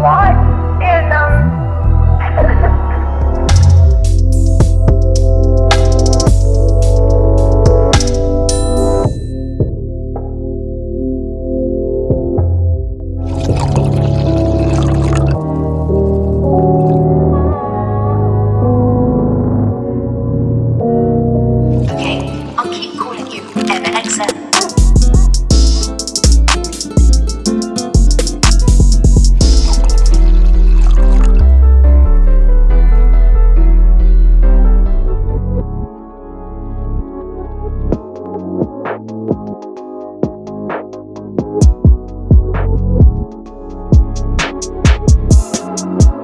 what in. Okay, I'll keep calling you You.